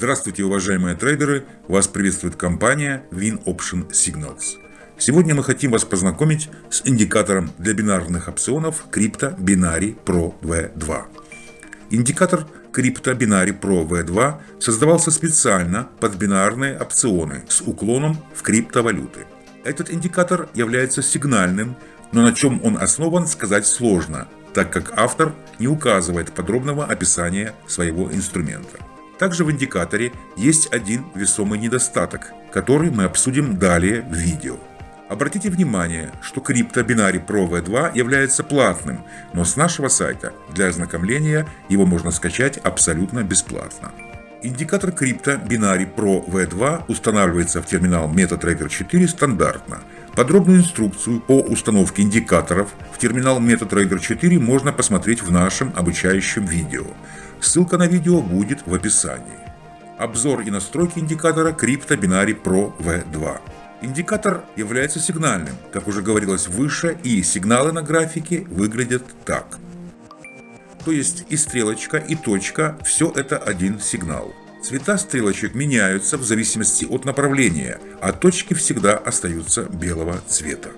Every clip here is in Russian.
Здравствуйте, уважаемые трейдеры! Вас приветствует компания Win Option Signals. Сегодня мы хотим вас познакомить с индикатором для бинарных опционов Crypto Binary Pro V2. Индикатор Crypto Binary Pro V2 создавался специально под бинарные опционы с уклоном в криптовалюты. Этот индикатор является сигнальным, но на чем он основан сказать сложно, так как автор не указывает подробного описания своего инструмента. Также в индикаторе есть один весомый недостаток, который мы обсудим далее в видео. Обратите внимание, что Crypto Binary Pro V2 является платным, но с нашего сайта для ознакомления его можно скачать абсолютно бесплатно. Индикатор Crypto Binary Pro V2 устанавливается в терминал MetaTrader 4 стандартно. Подробную инструкцию по установке индикаторов в терминал MetaTrader 4 можно посмотреть в нашем обучающем видео. Ссылка на видео будет в описании. Обзор и настройки индикатора Crypto Binary Pro V2. Индикатор является сигнальным, как уже говорилось выше, и сигналы на графике выглядят так. То есть и стрелочка, и точка – все это один сигнал. Цвета стрелочек меняются в зависимости от направления, а точки всегда остаются белого цвета.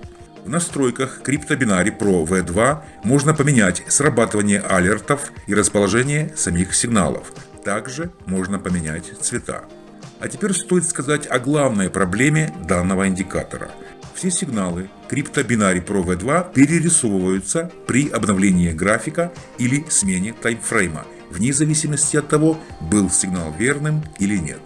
В настройках CryptoBinary Pro V2 можно поменять срабатывание алертов и расположение самих сигналов. Также можно поменять цвета. А теперь стоит сказать о главной проблеме данного индикатора. Все сигналы CryptoBinary Pro V2 перерисовываются при обновлении графика или смене таймфрейма, вне зависимости от того, был сигнал верным или нет.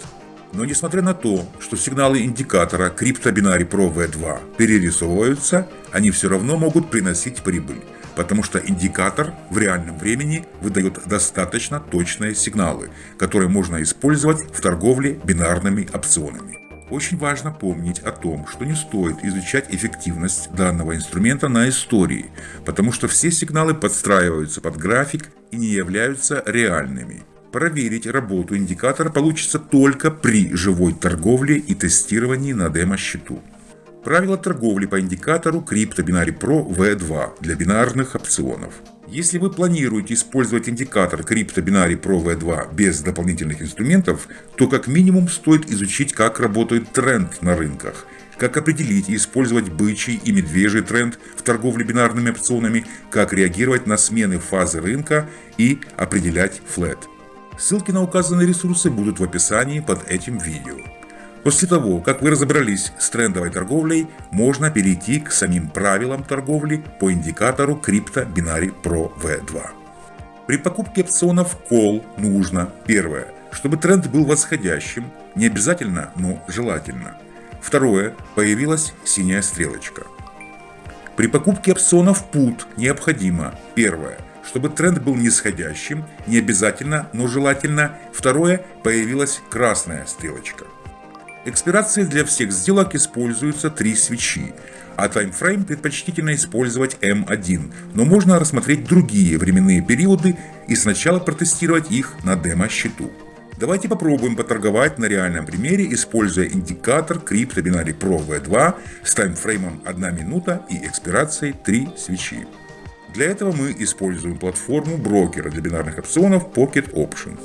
Но несмотря на то, что сигналы индикатора CryptoBinary Pro V2 перерисовываются, они все равно могут приносить прибыль, потому что индикатор в реальном времени выдает достаточно точные сигналы, которые можно использовать в торговле бинарными опционами. Очень важно помнить о том, что не стоит изучать эффективность данного инструмента на истории, потому что все сигналы подстраиваются под график и не являются реальными. Проверить работу индикатора получится только при живой торговле и тестировании на демо-счету. Правила торговли по индикатору Crypto Binary Pro V2 для бинарных опционов. Если вы планируете использовать индикатор Crypto Binary Pro V2 без дополнительных инструментов, то как минимум стоит изучить, как работает тренд на рынках, как определить и использовать бычий и медвежий тренд в торговле бинарными опционами, как реагировать на смены фазы рынка и определять флет. Ссылки на указанные ресурсы будут в описании под этим видео. После того, как вы разобрались с трендовой торговлей, можно перейти к самим правилам торговли по индикатору Crypto Binary Pro V2. При покупке опционов Call нужно, первое, чтобы тренд был восходящим, не обязательно, но желательно. Второе, появилась синяя стрелочка. При покупке опционов Put необходимо, первое, чтобы тренд был нисходящим, не обязательно, но желательно. Второе, появилась красная стрелочка. Экспирации для всех сделок используются три свечи, а таймфрейм предпочтительно использовать M1, но можно рассмотреть другие временные периоды и сначала протестировать их на демо-счету. Давайте попробуем поторговать на реальном примере, используя индикатор Crypto Binary Pro V2 с таймфреймом 1 минута и экспирацией 3 свечи. Для этого мы используем платформу брокера для бинарных опционов Pocket Options.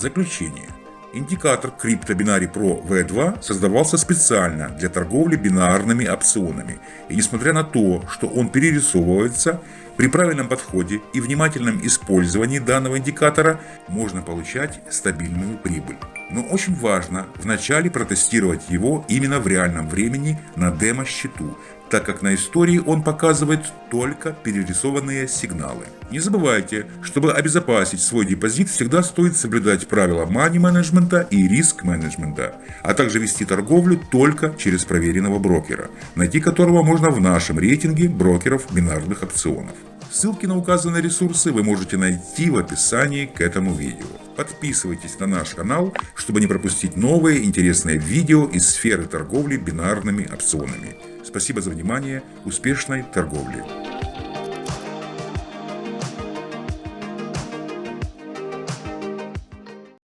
Заключение. Индикатор Crypto Pro V2 создавался специально для торговли бинарными опционами, и несмотря на то, что он перерисовывается, при правильном подходе и внимательном использовании данного индикатора можно получать стабильную прибыль. Но очень важно вначале протестировать его именно в реальном времени на демо-счету, так как на истории он показывает только перерисованные сигналы. Не забывайте, чтобы обезопасить свой депозит, всегда стоит соблюдать правила мани-менеджмента и риск-менеджмента, а также вести торговлю только через проверенного брокера, найти которого можно в нашем рейтинге брокеров бинарных опционов. Ссылки на указанные ресурсы вы можете найти в описании к этому видео. Подписывайтесь на наш канал, чтобы не пропустить новые интересные видео из сферы торговли бинарными опционами. Спасибо за внимание, успешной торговли!